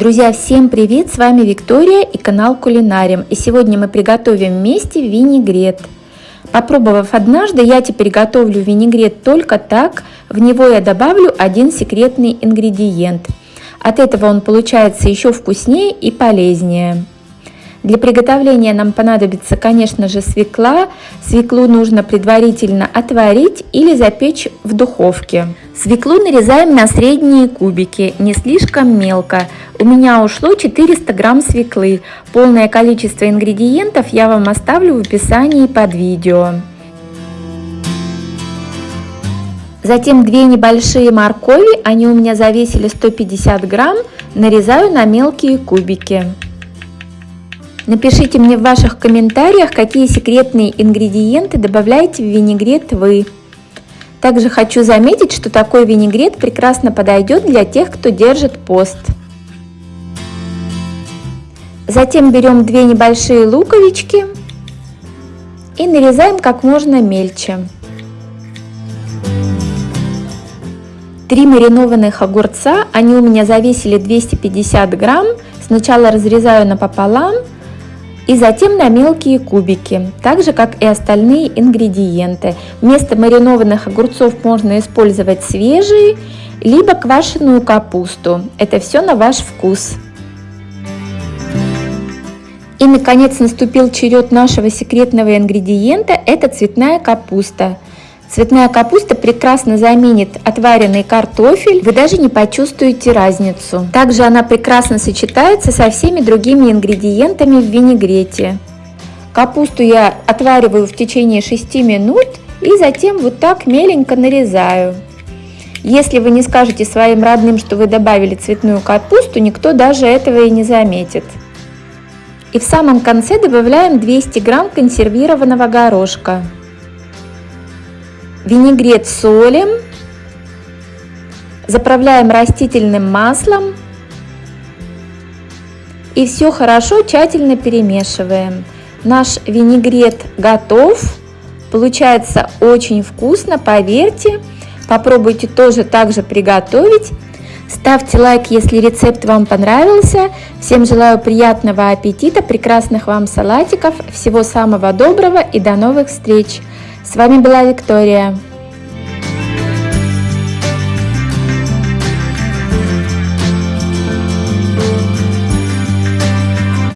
Друзья, всем привет! С вами Виктория и канал Кулинарим. И сегодня мы приготовим вместе винегрет. Попробовав однажды, я теперь готовлю винегрет только так. В него я добавлю один секретный ингредиент. От этого он получается еще вкуснее и полезнее. Для приготовления нам понадобится, конечно же, свекла. Свеклу нужно предварительно отварить или запечь в духовке. Свеклу нарезаем на средние кубики, не слишком мелко. У меня ушло 400 грамм свеклы. Полное количество ингредиентов я вам оставлю в описании под видео. Затем две небольшие моркови, они у меня завесили 150 грамм, нарезаю на мелкие кубики. Напишите мне в ваших комментариях, какие секретные ингредиенты добавляете в винегрет вы. Также хочу заметить, что такой винегрет прекрасно подойдет для тех, кто держит пост. Затем берем две небольшие луковички и нарезаем как можно мельче. Три маринованных огурца, они у меня завесили 250 грамм. Сначала разрезаю напополам, и затем на мелкие кубики, так же как и остальные ингредиенты. Вместо маринованных огурцов можно использовать свежие, либо квашеную капусту. Это все на ваш вкус. И наконец наступил черед нашего секретного ингредиента, это цветная капуста. Цветная капуста прекрасно заменит отваренный картофель, вы даже не почувствуете разницу. Также она прекрасно сочетается со всеми другими ингредиентами в винегрете. Капусту я отвариваю в течение 6 минут и затем вот так меленько нарезаю. Если вы не скажете своим родным, что вы добавили цветную капусту, никто даже этого и не заметит. И в самом конце добавляем 200 грамм консервированного горошка. Винегрет солим, заправляем растительным маслом и все хорошо тщательно перемешиваем. Наш винегрет готов, получается очень вкусно, поверьте. Попробуйте тоже так же приготовить. Ставьте лайк, если рецепт вам понравился. Всем желаю приятного аппетита, прекрасных вам салатиков, всего самого доброго и до новых встреч! С вами была Виктория.